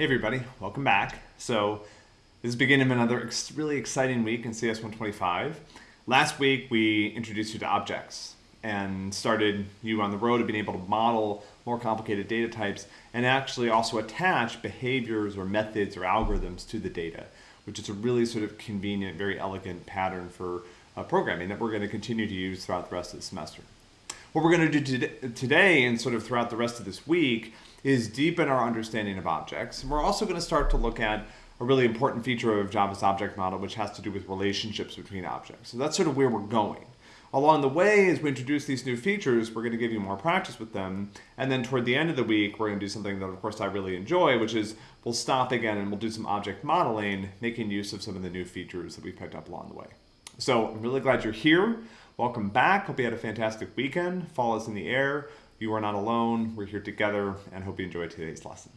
Hey everybody, welcome back. So this is beginning of another ex really exciting week in CS125. Last week we introduced you to objects and started you on the road of being able to model more complicated data types and actually also attach behaviors or methods or algorithms to the data, which is a really sort of convenient, very elegant pattern for uh, programming that we're going to continue to use throughout the rest of the semester. What we're going to do today and sort of throughout the rest of this week is deepen our understanding of objects. And we're also going to start to look at a really important feature of Java's object model, which has to do with relationships between objects. So that's sort of where we're going. Along the way, as we introduce these new features, we're going to give you more practice with them. And then toward the end of the week, we're going to do something that, of course, I really enjoy, which is we'll stop again and we'll do some object modeling, making use of some of the new features that we picked up along the way. So I'm really glad you're here. Welcome back. Hope you had a fantastic weekend. Fall is in the air. You are not alone. We're here together and hope you enjoyed today's lesson.